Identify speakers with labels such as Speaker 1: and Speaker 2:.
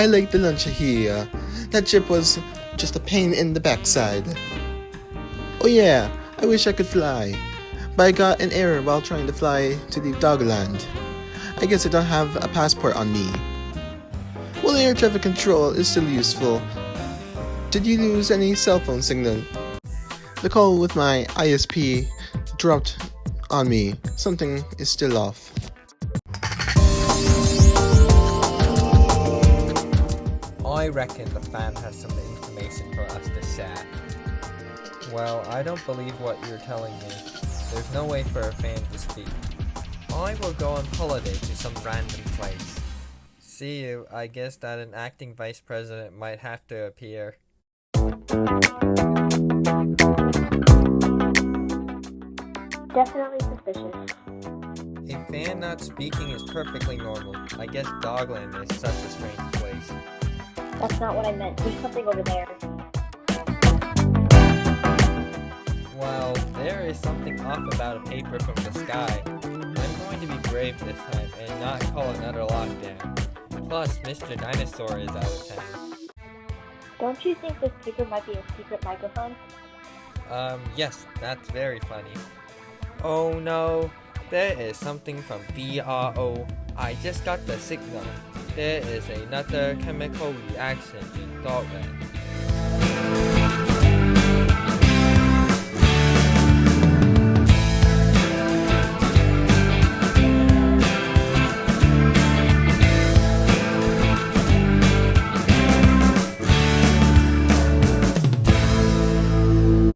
Speaker 1: I like the lunch here. That trip was just a pain in the backside. Oh yeah, I wish I could fly. But I got an error while trying to fly to the Dogland. I guess I don't have a passport on me. Well, air traffic control is still useful. Did you lose any cell phone signal? The call with my ISP dropped on me. Something is still off.
Speaker 2: Reckon the fan has some information for us to share. Well, I don't believe what you're telling me. There's no way for a fan to speak. I will go on holiday to some random place. See you, I guess that an acting vice president might have to appear.
Speaker 3: Definitely suspicious.
Speaker 2: A fan not speaking is perfectly normal. I guess Dogland is such a strange place.
Speaker 3: That's not what I meant. There's something over there.
Speaker 2: Well, there is something off about a paper from the sky. I'm going to be brave this time and not call another lockdown. Plus, Mr. Dinosaur is out of town.
Speaker 3: Don't you think this paper might be a secret microphone?
Speaker 2: Um, yes, that's very funny. Oh no, there is something from BRO. I just got the signal. There is another chemical reaction in Dogland.